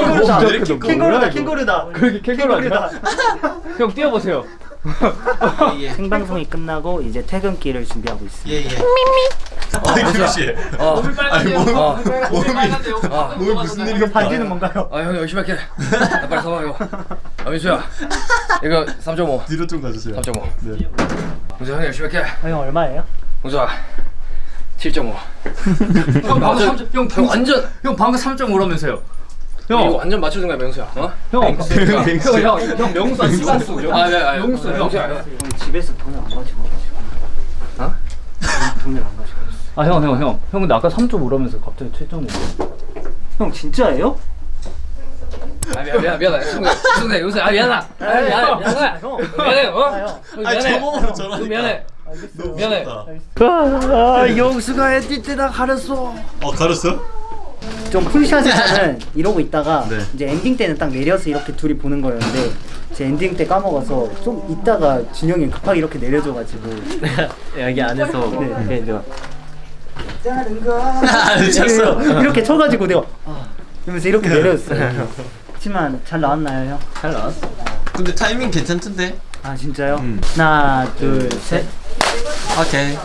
캥거루다. 캥거루다. 캥거루다. 그게 캥거루 아니야? 형 뛰어보세요. 생방송이 끝나고 이제 퇴근길을 준비하고 있습니다. 예 예. 아니 규씨 어. 아니 몸 어. 몸이 아. 몸이 무슨 일이 반지는 뭔가요? 아, 형 열심히 할게. 나 빨리 서봐요. 아, 민수야. 이거 3.5. 뒤로 좀 가주세요. 3.5. 네. 민수 형 열심히 할게. 아, 형 얼마예요? 민수야. 7.5. 형 방금 3. 형, 형 완전 형 방금 3.5라면서요. 형 이거 완전 맞춰준 거야, 명수야. 어? 형. 형, 형, 형 명수 시간수. 아, 네, 아, 명수, 형. 명수야. 형 집에서 돈을 안 가지고 와가지고. 어? 돈을 안 가지고. 아, 형, 형, 형. 형 근데 아까 3.5라면서 갑자기 7.5. 형 진짜예요? 아, 미안, 미안. 승대, 승대, 용수, 아, 미안하다. 아, 미안해, 미안해. 형. 미안해, 어? 형. 형, 아니 미안해. 미안해. 미안해. 아, 영수가 엔딩 때 다 가렸어. 어 가렸어? 좀 full shot에서는 이러고 있다가 네. 이제 엔딩 때는 딱 내려서 이렇게 둘이 보는 거였는데 제 엔딩 때 까먹어서 좀 있다가 진영이 급하게 이렇게 내려줘가지고 여기 안에서 네. 이렇게 이제 아 미쳤어. 이렇게 쳐가지고 내가 아 이러면서 이렇게 내려줬어요. 하지만 잘 나왔나요 형? 잘 나왔어. 근데 타이밍 괜찮던데? 아 진짜요? 음. 하나 둘 셋. 오케이.